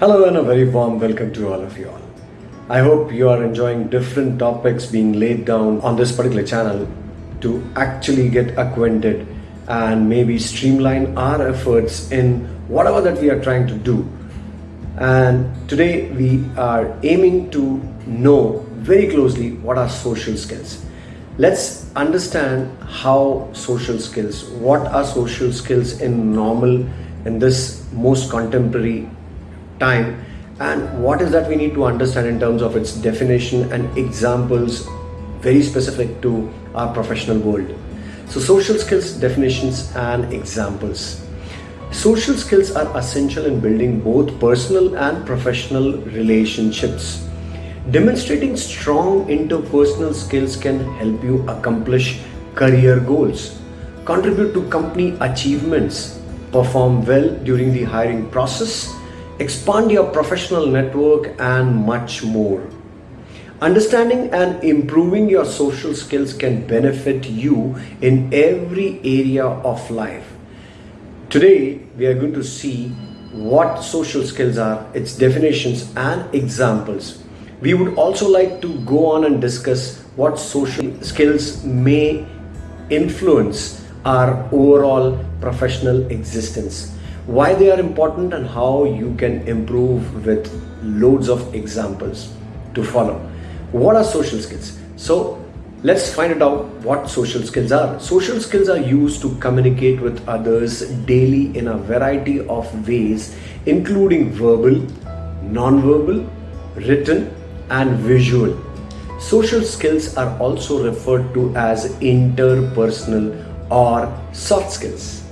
Hello and a very warm welcome to all of you all. I hope you are enjoying different topics being laid down on this particular channel to actually get acquainted and maybe streamline our efforts in whatever that we are trying to do. And today we are aiming to know very closely what are social skills. Let's understand how social skills, what are social skills in normal, in this most contemporary time and what is that we need to understand in terms of its definition and examples very specific to our professional world. So social skills definitions and examples. Social skills are essential in building both personal and professional relationships. Demonstrating strong interpersonal skills can help you accomplish career goals, contribute to company achievements, perform well during the hiring process, expand your professional network and much more. Understanding and improving your social skills can benefit you in every area of life. Today, we are going to see what social skills are, its definitions and examples. We would also like to go on and discuss what social skills may influence our overall professional existence why they are important and how you can improve with loads of examples to follow. What are social skills? So let's find it out what social skills are. Social skills are used to communicate with others daily in a variety of ways, including verbal, non-verbal, written, and visual. Social skills are also referred to as interpersonal or soft skills.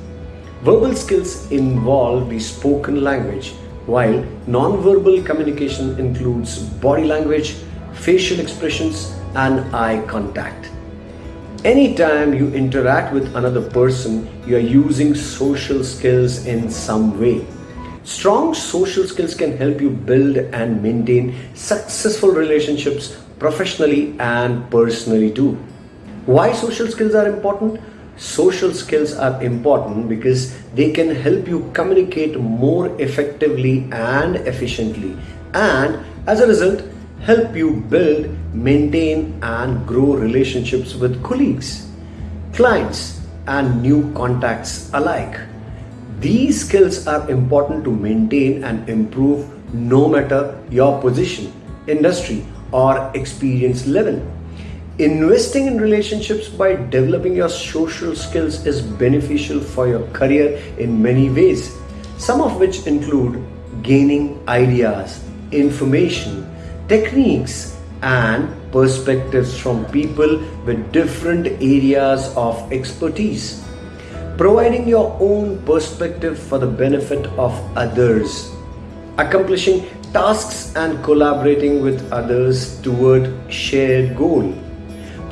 Verbal skills involve the spoken language, while non-verbal communication includes body language, facial expressions, and eye contact. Anytime you interact with another person, you are using social skills in some way. Strong social skills can help you build and maintain successful relationships professionally and personally too. Why social skills are important? Social skills are important because they can help you communicate more effectively and efficiently and as a result help you build maintain and grow relationships with colleagues clients and new contacts alike. These skills are important to maintain and improve no matter your position industry or experience level Investing in relationships by developing your social skills is beneficial for your career in many ways, some of which include gaining ideas, information, techniques, and perspectives from people with different areas of expertise. Providing your own perspective for the benefit of others. Accomplishing tasks and collaborating with others toward shared goal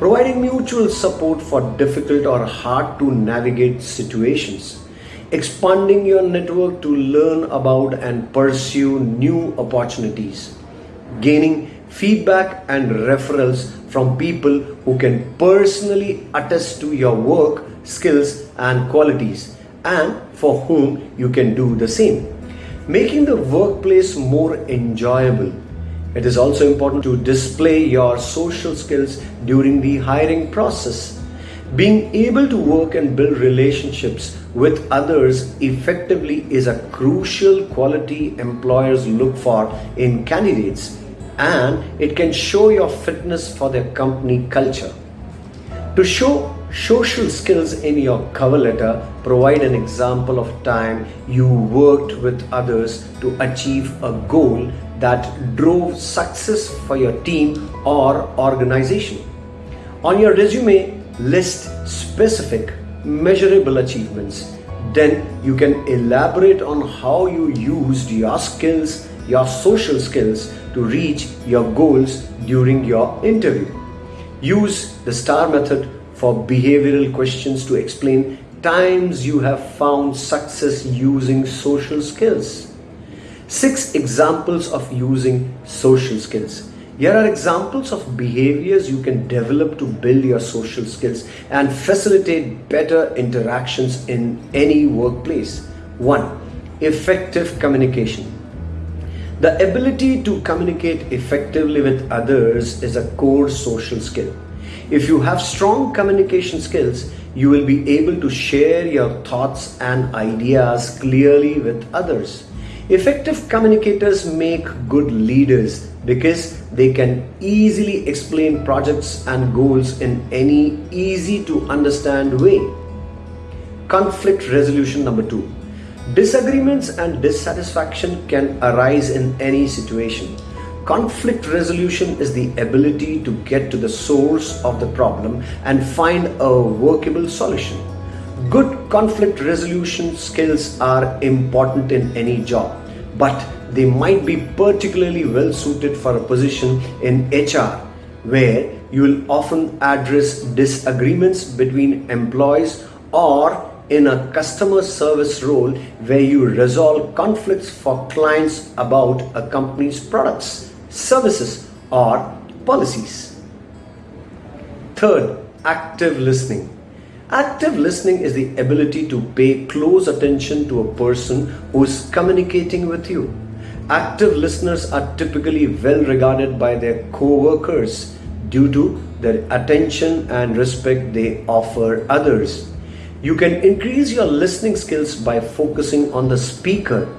providing mutual support for difficult or hard to navigate situations, expanding your network to learn about and pursue new opportunities, gaining feedback and referrals from people who can personally attest to your work, skills and qualities and for whom you can do the same, making the workplace more enjoyable it is also important to display your social skills during the hiring process. Being able to work and build relationships with others effectively is a crucial quality employers look for in candidates and it can show your fitness for their company culture. To show social skills in your cover letter, provide an example of time you worked with others to achieve a goal that drove success for your team or organization. On your resume, list specific, measurable achievements. Then you can elaborate on how you used your skills, your social skills to reach your goals during your interview. Use the STAR method for behavioral questions to explain times you have found success using social skills. Six examples of using social skills. Here are examples of behaviors you can develop to build your social skills and facilitate better interactions in any workplace. One, effective communication. The ability to communicate effectively with others is a core social skill. If you have strong communication skills, you will be able to share your thoughts and ideas clearly with others. Effective communicators make good leaders because they can easily explain projects and goals in any easy to understand way. Conflict resolution number two. Disagreements and dissatisfaction can arise in any situation. Conflict resolution is the ability to get to the source of the problem and find a workable solution. Conflict resolution skills are important in any job, but they might be particularly well suited for a position in HR where you will often address disagreements between employees or in a customer service role where you resolve conflicts for clients about a company's products, services, or policies. Third, active listening. Active listening is the ability to pay close attention to a person who is communicating with you. Active listeners are typically well regarded by their co-workers due to their attention and respect they offer others. You can increase your listening skills by focusing on the speaker,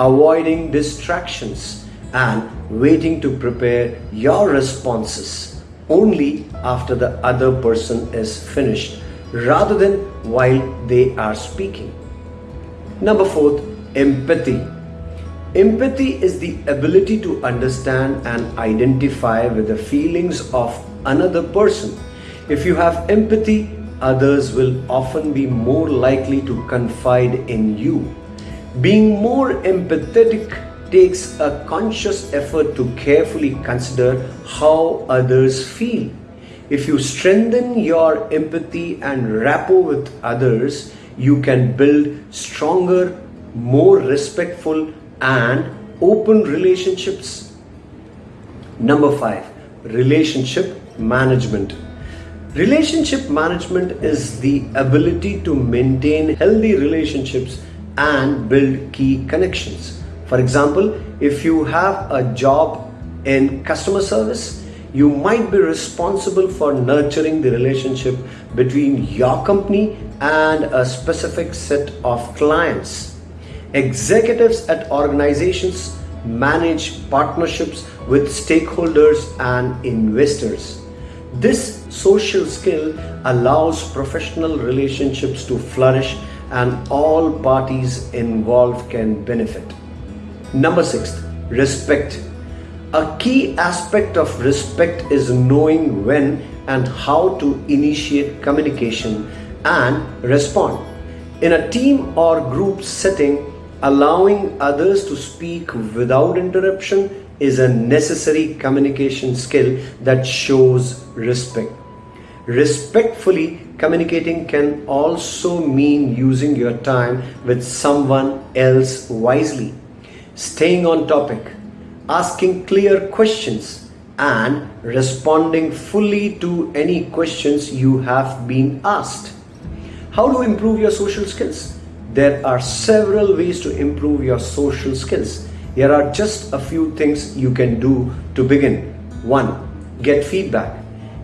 avoiding distractions, and waiting to prepare your responses only after the other person is finished rather than while they are speaking. Number fourth, empathy. Empathy is the ability to understand and identify with the feelings of another person. If you have empathy, others will often be more likely to confide in you. Being more empathetic takes a conscious effort to carefully consider how others feel. If you strengthen your empathy and rapport with others, you can build stronger, more respectful, and open relationships. Number five, relationship management. Relationship management is the ability to maintain healthy relationships and build key connections. For example, if you have a job in customer service, you might be responsible for nurturing the relationship between your company and a specific set of clients. Executives at organizations manage partnerships with stakeholders and investors. This social skill allows professional relationships to flourish and all parties involved can benefit. Number six, respect. A key aspect of respect is knowing when and how to initiate communication and respond. In a team or group setting, allowing others to speak without interruption is a necessary communication skill that shows respect. Respectfully communicating can also mean using your time with someone else wisely, staying on topic, asking clear questions, and responding fully to any questions you have been asked. How to improve your social skills? There are several ways to improve your social skills. Here are just a few things you can do to begin. 1. Get feedback.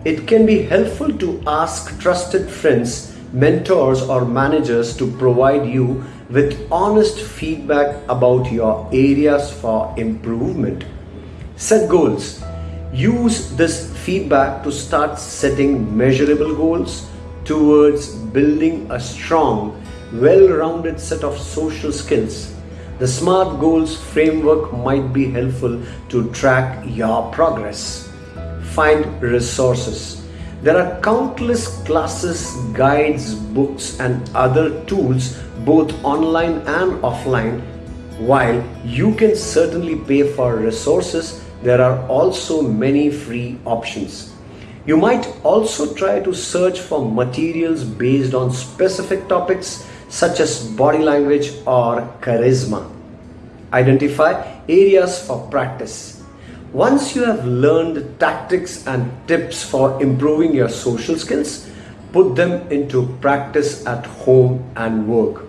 It can be helpful to ask trusted friends, mentors, or managers to provide you with honest feedback about your areas for improvement. Set goals. Use this feedback to start setting measurable goals towards building a strong, well rounded set of social skills the SMART goals framework might be helpful to track your progress. Find resources. There are countless classes, guides, books, and other tools, both online and offline. While you can certainly pay for resources, there are also many free options. You might also try to search for materials based on specific topics such as body language or charisma. Identify areas for practice. Once you have learned tactics and tips for improving your social skills, put them into practice at home and work.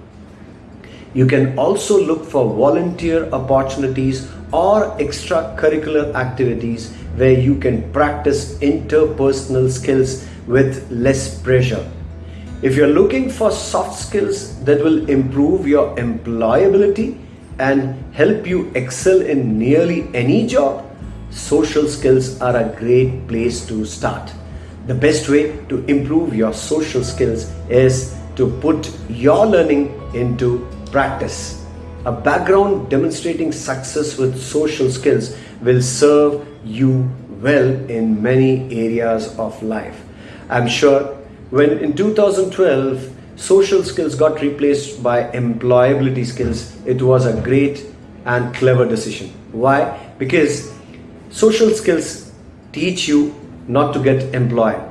You can also look for volunteer opportunities or extracurricular activities where you can practice interpersonal skills with less pressure. If you're looking for soft skills that will improve your employability and help you excel in nearly any job, social skills are a great place to start. The best way to improve your social skills is to put your learning into practice. A background demonstrating success with social skills will serve you well in many areas of life. I'm sure when in 2012 social skills got replaced by employability skills, it was a great and clever decision. Why? Because social skills teach you not to get employed.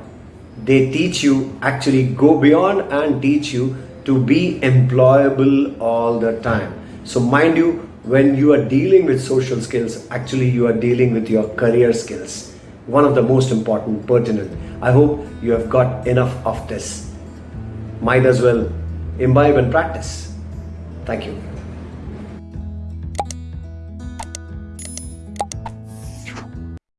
They teach you actually go beyond and teach you to be employable all the time. So mind you, when you are dealing with social skills, actually you are dealing with your career skills. One of the most important, pertinent. I hope you have got enough of this. Might as well imbibe and practice. Thank you.